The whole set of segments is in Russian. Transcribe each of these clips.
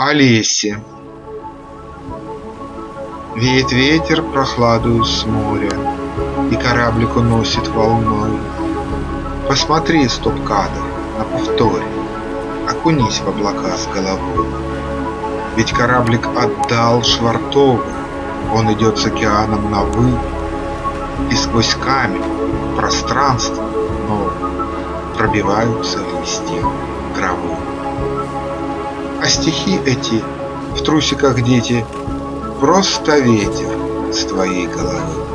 Олесе. Веет ветер прохладую с моря, И кораблик уносит волной. Посмотри, стоп-кадр, на повторе, Окунись в облака с головой. Ведь кораблик отдал швартовы, Он идет с океаном на «вы», И сквозь камень пространство новое Пробиваются листья травы. Стихи эти в трусиках дети Просто ветер с твоей головы.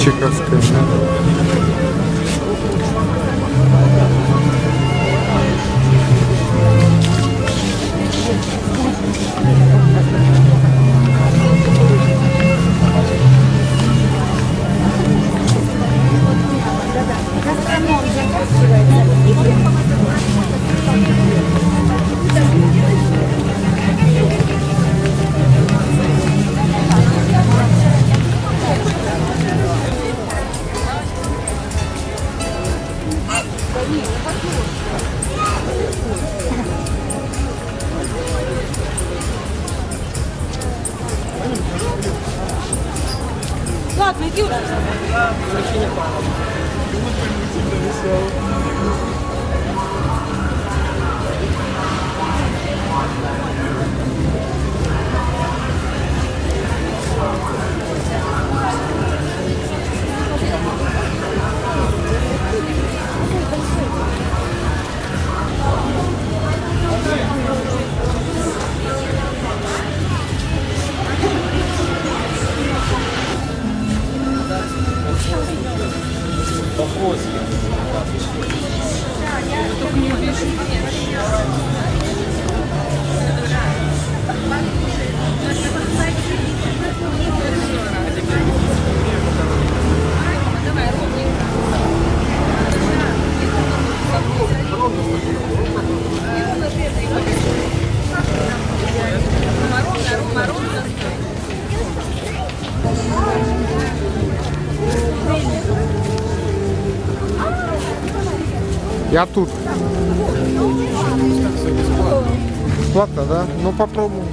Чеховская. You. Ладно, иди уже. Я тут. Бесплатно, да? Ну попробуем.